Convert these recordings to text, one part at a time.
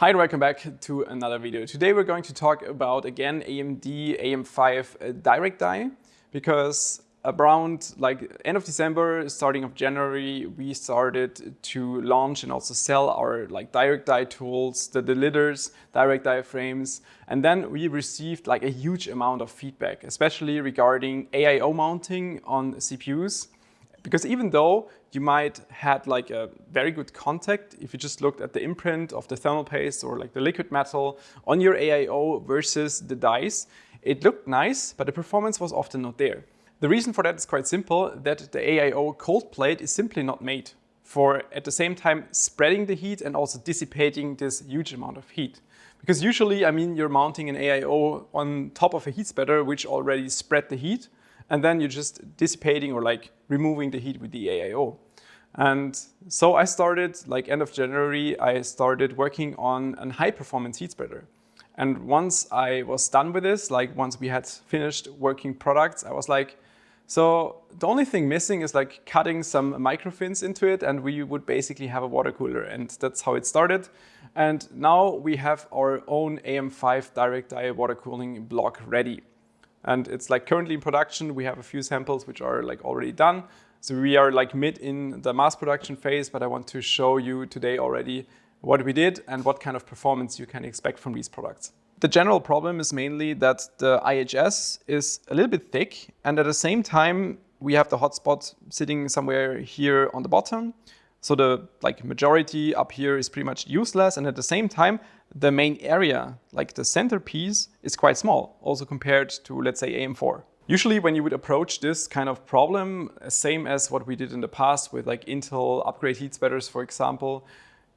Hi and welcome back to another video. Today we're going to talk about again AMD AM5 uh, Direct Die because around like end of December, starting of January, we started to launch and also sell our like direct die tools, the, lidders, direct die frames. And then we received like a huge amount of feedback, especially regarding AIO mounting on CPUs. Because even though you might had like a very good contact if you just looked at the imprint of the thermal paste or like the liquid metal on your AIO versus the dies, it looked nice, but the performance was often not there. The reason for that is quite simple, that the AIO cold plate is simply not made for at the same time spreading the heat and also dissipating this huge amount of heat. Because usually, I mean, you're mounting an AIO on top of a heat spreader, which already spread the heat, and then you're just dissipating or like removing the heat with the AIO. And so I started, like end of January, I started working on a high performance heat spreader. And once I was done with this, like once we had finished working products, I was like, so the only thing missing is like cutting some microfins into it and we would basically have a water cooler and that's how it started. And now we have our own AM5 direct die water cooling block ready. And it's like currently in production. We have a few samples which are like already done. So we are like mid in the mass production phase, but I want to show you today already what we did and what kind of performance you can expect from these products. The general problem is mainly that the IHS is a little bit thick and at the same time we have the hotspot sitting somewhere here on the bottom. So the like majority up here is pretty much useless and at the same time the main area, like the centerpiece, is quite small, also compared to let's say AM4. Usually when you would approach this kind of problem, same as what we did in the past with like Intel upgrade heat spreaders, for example,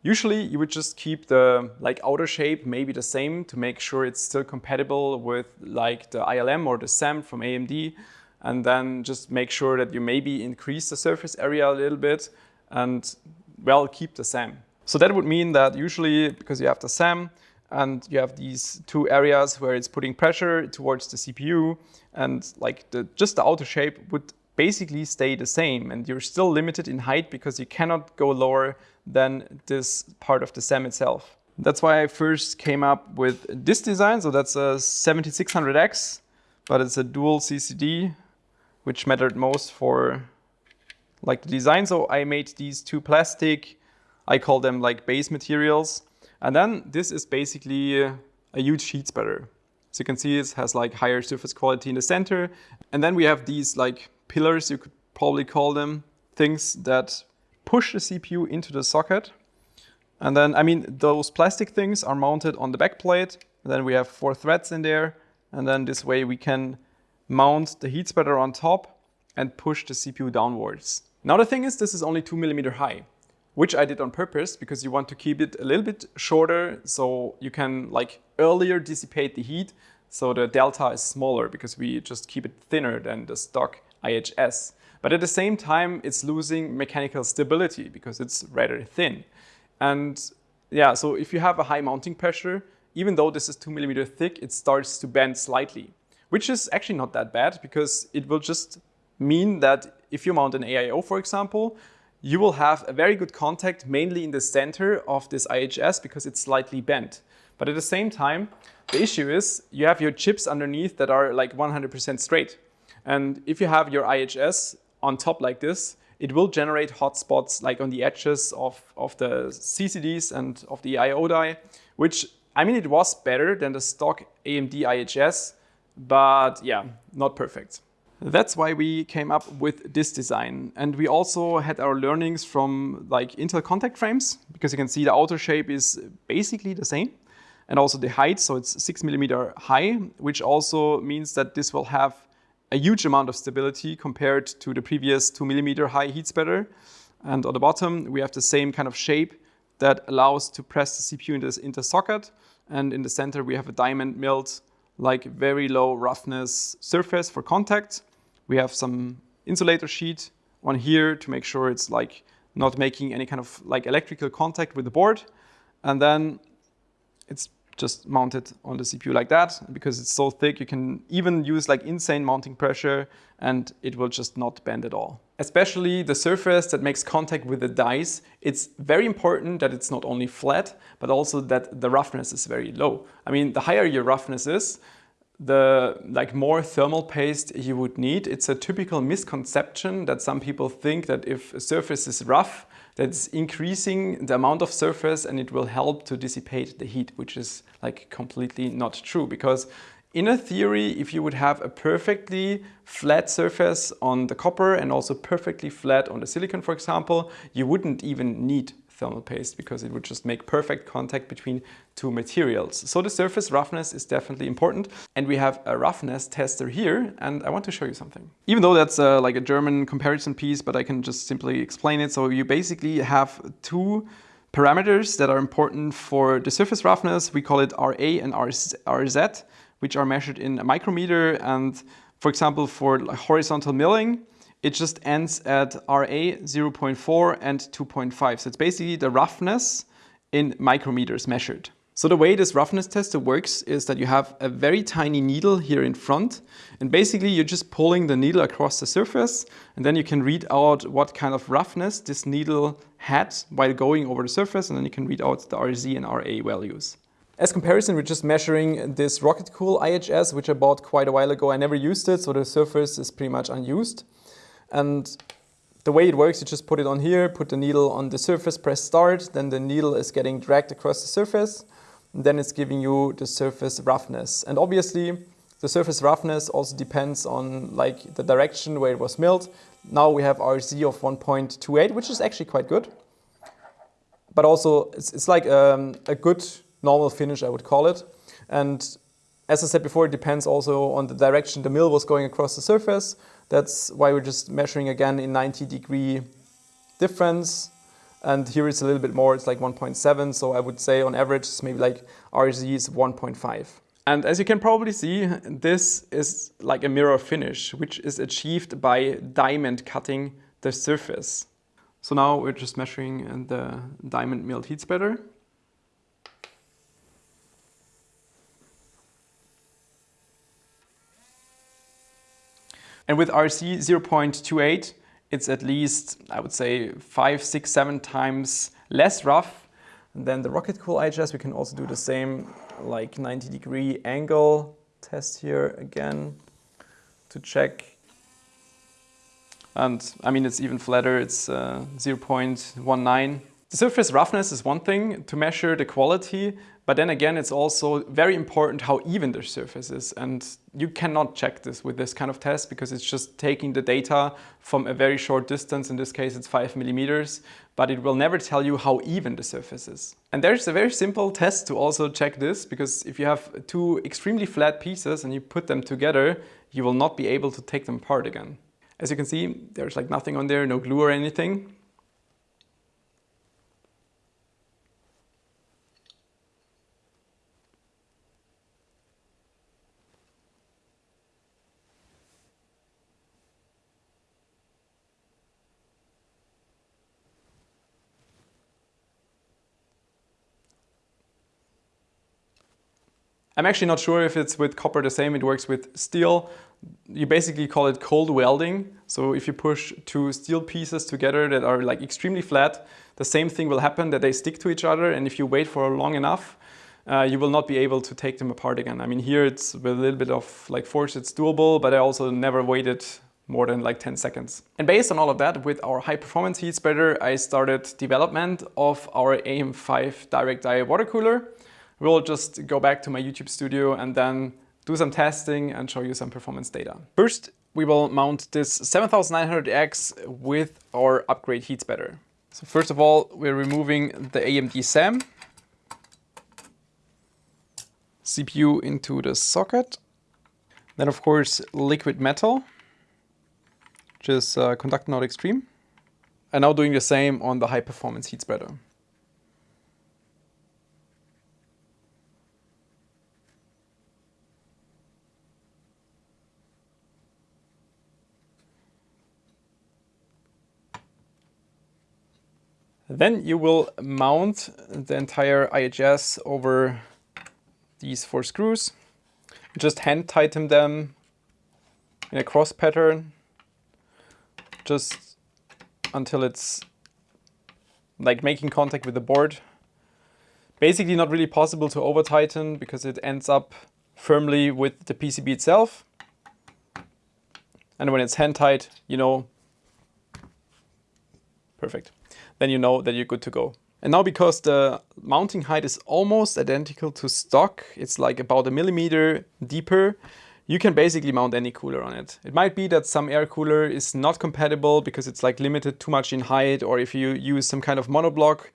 Usually you would just keep the like outer shape maybe the same to make sure it's still compatible with like the ILM or the SAM from AMD and then just make sure that you maybe increase the surface area a little bit and well keep the SAM. So that would mean that usually because you have the SAM and you have these two areas where it's putting pressure towards the CPU and like the just the outer shape would basically stay the same and you're still limited in height because you cannot go lower than this part of the SAM itself. That's why I first came up with this design. So that's a 7600X, but it's a dual CCD, which mattered most for like the design. So I made these two plastic, I call them like base materials. And then this is basically a huge heat spreader. So you can see it has like higher surface quality in the center. And then we have these like pillars, you could probably call them, things that push the CPU into the socket. And then, I mean, those plastic things are mounted on the back plate. then we have four threads in there. And then this way we can mount the heat spreader on top and push the CPU downwards. Now the thing is, this is only two millimeter high, which I did on purpose because you want to keep it a little bit shorter so you can like earlier dissipate the heat. So the delta is smaller because we just keep it thinner than the stock IHS. But at the same time, it's losing mechanical stability because it's rather thin. And yeah, so if you have a high mounting pressure, even though this is two millimeter thick, it starts to bend slightly, which is actually not that bad because it will just mean that if you mount an AIO, for example, you will have a very good contact mainly in the center of this IHS because it's slightly bent. But at the same time, the issue is you have your chips underneath that are like 100% straight. And if you have your IHS on top like this, it will generate hotspots like on the edges of, of the CCDs and of the I.O. die, which, I mean, it was better than the stock AMD IHS, but yeah, not perfect. That's why we came up with this design. And we also had our learnings from like Intel contact frames, because you can see the outer shape is basically the same. And also the height, so it's six millimeter high, which also means that this will have a huge amount of stability compared to the previous two millimeter high heat spreader. And on the bottom, we have the same kind of shape that allows to press the CPU into, into socket. And in the center, we have a diamond milled, like very low roughness surface for contact. We have some insulator sheet on here to make sure it's like not making any kind of like electrical contact with the board. And then it's just mounted on the CPU like that. Because it's so thick, you can even use like insane mounting pressure and it will just not bend at all. Especially the surface that makes contact with the dies, it's very important that it's not only flat, but also that the roughness is very low. I mean, the higher your roughness is, the like more thermal paste you would need. It's a typical misconception that some people think that if a surface is rough, that's increasing the amount of surface and it will help to dissipate the heat, which is like completely not true because in a theory, if you would have a perfectly flat surface on the copper and also perfectly flat on the silicon, for example, you wouldn't even need thermal paste because it would just make perfect contact between two materials. So the surface roughness is definitely important. And we have a roughness tester here and I want to show you something. Even though that's uh, like a German comparison piece, but I can just simply explain it. So you basically have two parameters that are important for the surface roughness. We call it RA and RZ, which are measured in a micrometer. And for example, for horizontal milling, it just ends at RA 0.4 and 2.5. So it's basically the roughness in micrometers measured. So the way this roughness tester works is that you have a very tiny needle here in front and basically you're just pulling the needle across the surface and then you can read out what kind of roughness this needle had while going over the surface and then you can read out the RZ and RA values. As comparison, we're just measuring this Rockit Cool IHS, which I bought quite a while ago. I never used it, so the surface is pretty much unused. And the way it works, you just put it on here, put the needle on the surface, press start, then the needle is getting dragged across the surface, and then it's giving you the surface roughness. And obviously, the surface roughness also depends on like the direction where it was milled. Now we have RZ of 1.28, which is actually quite good. But also, it's, it's like um, a good normal finish, I would call it. And as I said before, it depends also on the direction the mill was going across the surface. That's why we're just measuring again in 90 degree difference. And here it's a little bit more, it's like 1.7. So I would say on average, it's maybe like RZ is 1.5. And as you can probably see, this is like a mirror finish, which is achieved by diamond cutting the surface. So now we're just measuring the diamond milled heat spreader. And with RZ 0.28, it's at least, I would say, five, six, seven times less rough than the Rockit Cool IHS. We can also do the same like 90 degree angle test here again to check. And I mean, it's even flatter, it's uh, 0.19. The surface roughness is one thing to measure the quality, but then again, it's also very important how even the surface is. And you cannot check this with this kind of test because it's just taking the data from a very short distance. In this case, it's five millimeters, but it will never tell you how even the surface is. And there's a very simple test to also check this because if you have two extremely flat pieces and you put them together, you will not be able to take them apart again. As you can see, there's like nothing on there, no glue or anything. I'm actually not sure if it's with copper the same, it works with steel. You basically call it cold welding. So if you push two steel pieces together that are like extremely flat, the same thing will happen that they stick to each other. And if you wait for long enough, uh, you will not be able to take them apart again. I mean, here it's with a little bit of like force, it's doable, but I also never waited more than like 10 seconds. And based on all of that, with our high performance heat spreader, I started development of our AM5 direct die water cooler we'll just go back to my YouTube studio and then do some testing and show you some performance data. First, we will mount this 7900X with our upgrade heat spreader. So first of all, we're removing the AMD SAM. CPU into the socket. Then of course, liquid metal, which is uh, Conductonaut Extreme. And now doing the same on the high performance heat spreader. Then you will mount the entire IHS over these four screws. Just hand tighten them in a cross pattern, just until it's like making contact with the board. Basically not really possible to over tighten because it ends up firmly with the PCB itself. And when it's hand tight, you know, perfect. Then you know that you're good to go. And now because the mounting height is almost identical to stock, it's like about a millimeter deeper, you can basically mount any cooler on it. It might be that some air cooler is not compatible because it's like limited too much in height or if you use some kind of monoblock,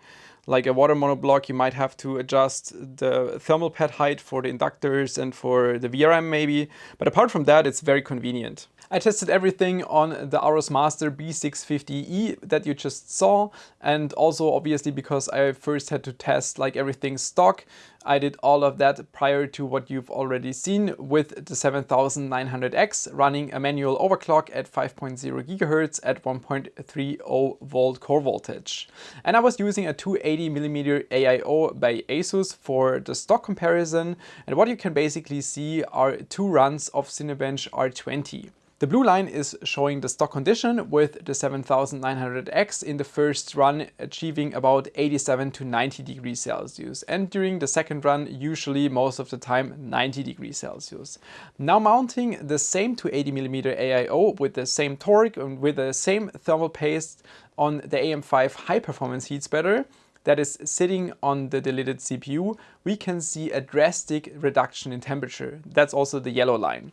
like a water monoblock, you might have to adjust the thermal pad height for the inductors and for the VRM maybe. But apart from that, it's very convenient. I tested everything on the Aorus Master B650E that you just saw and also obviously because I first had to test like everything stock I did all of that prior to what you've already seen with the 7900X running a manual overclock at 5.0 GHz at 1.30 volt core voltage. And I was using a 280mm AIO by Asus for the stock comparison and what you can basically see are two runs of Cinebench R20. The blue line is showing the stock condition with the 7900X in the first run achieving about 87 to 90 degrees Celsius and during the second run usually most of the time 90 degrees Celsius. Now mounting the same 280mm AIO with the same torque and with the same thermal paste on the AM5 high performance heat spreader that is sitting on the deleted CPU, we can see a drastic reduction in temperature. That's also the yellow line.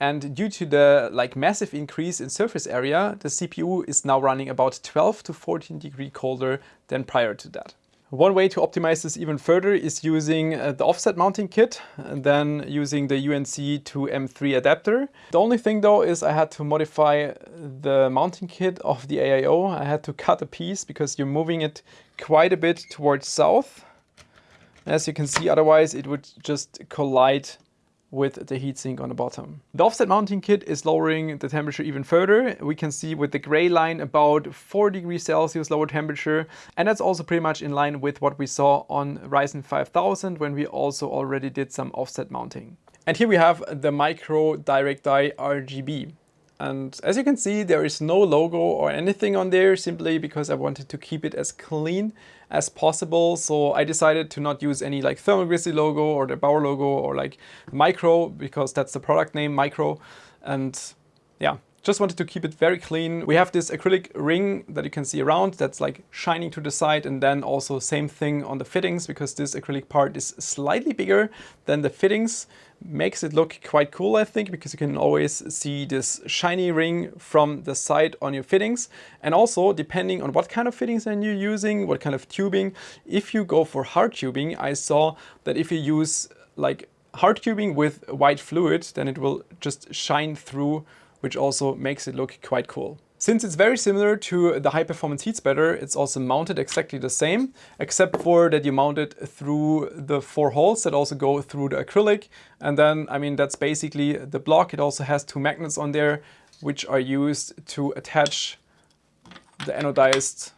And due to the like massive increase in surface area, the CPU is now running about 12 to 14 degree colder than prior to that. One way to optimize this even further is using uh, the offset mounting kit and then using the UNC to M3 adapter. The only thing though is I had to modify the mounting kit of the AIO. I had to cut a piece because you're moving it quite a bit towards south. As you can see, otherwise it would just collide with the heatsink on the bottom. The offset mounting kit is lowering the temperature even further. We can see with the gray line about 4 degrees Celsius lower temperature and that's also pretty much in line with what we saw on Ryzen 5000 when we also already did some offset mounting. And here we have the Mycro Direct RGB. And as you can see, there is no logo or anything on there simply because I wanted to keep it as clean as possible. So I decided to not use any like Thermal Grizzly logo or der8auer logo or like Mycro because that's the product name Mycro. And yeah, just wanted to keep it very clean. We have this acrylic ring that you can see around that's like shining to the side and then also same thing on the fittings because this acrylic part is slightly bigger than the fittings. Makes it look quite cool I think because you can always see this shiny ring from the side on your fittings. And also depending on what kind of fittings are you using, what kind of tubing, if you go for hard tubing, I saw that if you use like hard tubing with white fluid, then it will just shine through which also makes it look quite cool. Since it's very similar to the high performance heat spreader, it's also mounted exactly the same, except for that you mount it through the four holes that also go through the acrylic. And then, I mean, that's basically the block. It also has two magnets on there, which are used to attach the anodized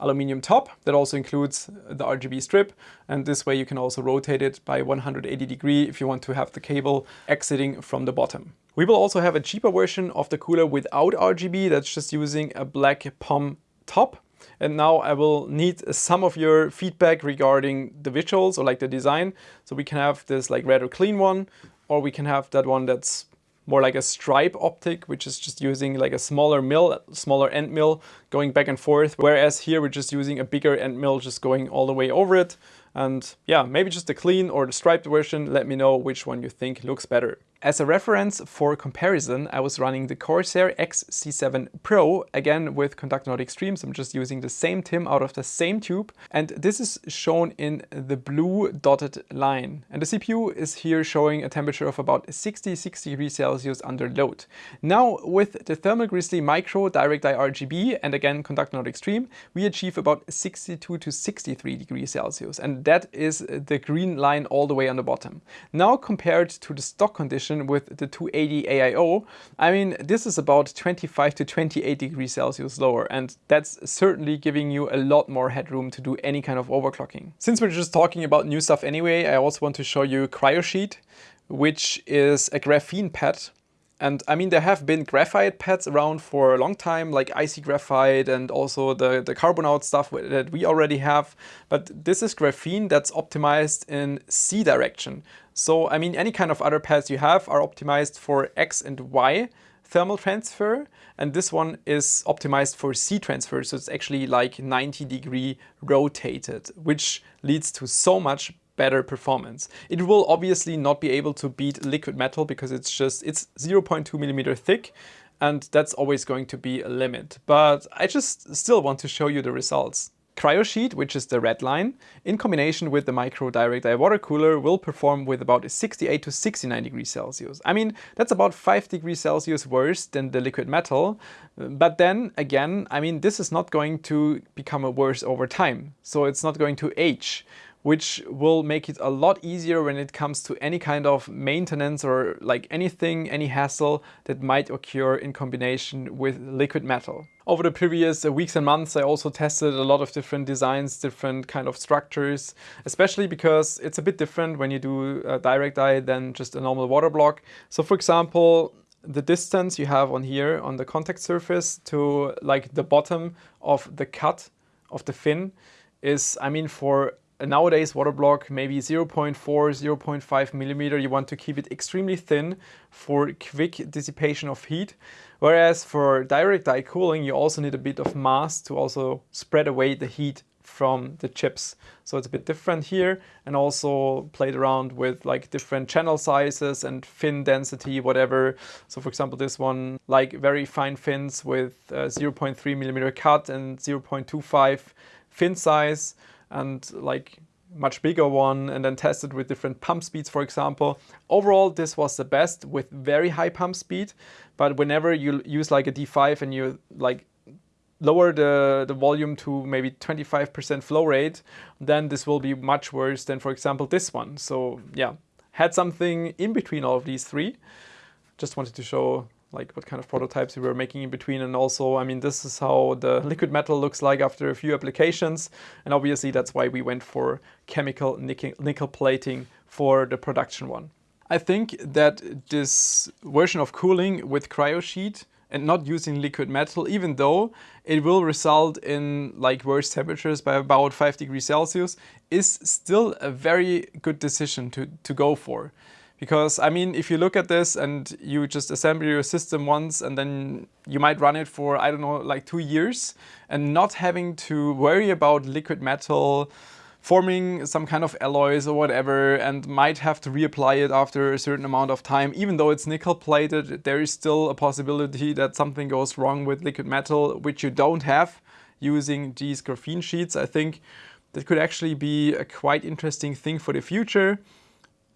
aluminium top that also includes the RGB strip and this way you can also rotate it by 180 degree if you want to have the cable exiting from the bottom. We will also have a cheaper version of the cooler without RGB that's just using a black POM top. And now I will need some of your feedback regarding the visuals or like the design. So we can have this like red or clean one, or we can have that one that's more like a stripe optic, which is just using like a smaller mill, smaller end mill going back and forth. Whereas here we're just using a bigger end mill just going all the way over it. And yeah, maybe just the clean or the striped version. Let me know which one you think looks better. As a reference for comparison, I was running the Corsair XC7 Pro, again with Conductonaut Extreme, so I'm just using the same TIM out of the same tube. And this is shown in the blue dotted line. And the CPU is here showing a temperature of about 60-60 degrees Celsius under load. Now with the Thermal Grizzly Mycro Direct Die RGB and again Conductonaut Extreme, we achieve about 62 to 63 degrees Celsius. And that is the green line all the way on the bottom. Now compared to the stock condition with the 280 AIO, I mean, this is about 25 to 28 degrees Celsius lower, and that's certainly giving you a lot more headroom to do any kind of overclocking. Since we're just talking about new stuff anyway, I also want to show you KryoSheet, which is a graphene pad and I mean, there have been graphite pads around for a long time, like IC Graphite and also the, the Carbonaut stuff that we already have. But this is graphene that's optimized in Z direction. So, I mean, any kind of other pads you have are optimized for X and Y thermal transfer. And this one is optimized for Z transfer. So it's actually like 90 degree rotated, which leads to so much better performance. It will obviously not be able to beat liquid metal because it's just, it's 0.2 millimeter thick and that's always going to be a limit. But I just still want to show you the results. KryoSheet, which is the red line, in combination with the Mycro Direct Die Water Cooler will perform with about 68 to 69 degrees Celsius. I mean, that's about 5 degrees Celsius worse than the liquid metal. But then again, I mean, this is not going to become worse over time. So it's not going to age which will make it a lot easier when it comes to any kind of maintenance or like anything, any hassle that might occur in combination with liquid metal. Over the previous uh, weeks and months, I also tested a lot of different designs, different kind of structures, especially because it's a bit different when you do a direct die than just a normal water block. So for example, the distance you have on here on the contact surface to like the bottom of the cut of the fin is, I mean, for nowadays water block maybe 0.4, 0.5 millimeter. You want to keep it extremely thin for quick dissipation of heat. Whereas for direct die cooling, you also need a bit of mass to also spread away the heat from the chips. So it's a bit different here and also played around with like different channel sizes and fin density, whatever. So for example, this one, like very fine fins with uh, 0.3 millimeter cut and 0.25 fin size and like much bigger one and then tested with different pump speeds, for example. Overall, this was the best with very high pump speed. But whenever you use like a D5 and you like lower the, the volume to maybe 25% flow rate, then this will be much worse than, for example, this one. So yeah, had something in between all of these three. Just wanted to show like what kind of prototypes we were making in between and also I mean this is how the liquid metal looks like after a few applications and obviously that's why we went for chemical nickel, nickel plating for the production one. I think that this version of cooling with KryoSheet and not using liquid metal, even though it will result in like worse temperatures by about 5 degrees Celsius, is still a very good decision to, to go for. Because I mean, if you look at this and you just assemble your system once and then you might run it for, I don't know, like two years and not having to worry about liquid metal, forming some kind of alloys or whatever and might have to reapply it after a certain amount of time. Even though it's nickel plated, there is still a possibility that something goes wrong with liquid metal, which you don't have using these graphene sheets. I think that could actually be a quite interesting thing for the future.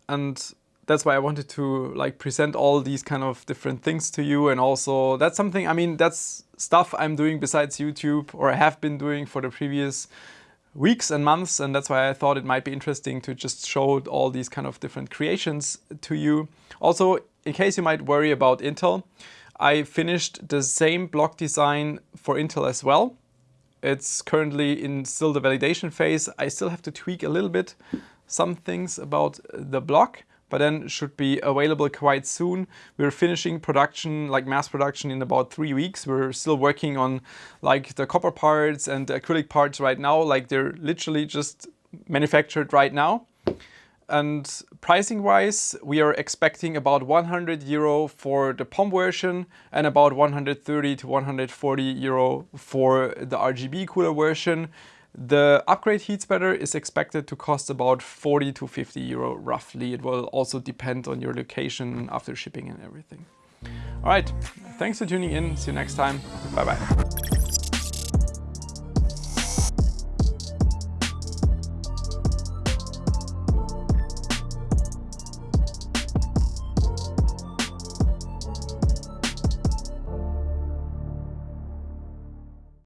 And that's why I wanted to like present all these kind of different things to you and also that's something I mean that's stuff I'm doing besides YouTube or I have been doing for the previous weeks and months and that's why I thought it might be interesting to just show all these kind of different creations to you. Also in case you might worry about Intel I finished the same block design for Intel as well. It's currently in still the validation phase. I still have to tweak a little bit some things about the block but then should be available quite soon. We're finishing production, like mass production in about three weeks. We're still working on like the copper parts and the acrylic parts right now, like they're literally just manufactured right now. And pricing wise, we are expecting about 100 euro for the POM version and about 130 to 140 euro for the RGB cooler version. The upgrade heat spreader is expected to cost about 40 to 50 euro roughly. It will also depend on your location after shipping and everything. All right, thanks for tuning in. See you next time. Bye bye.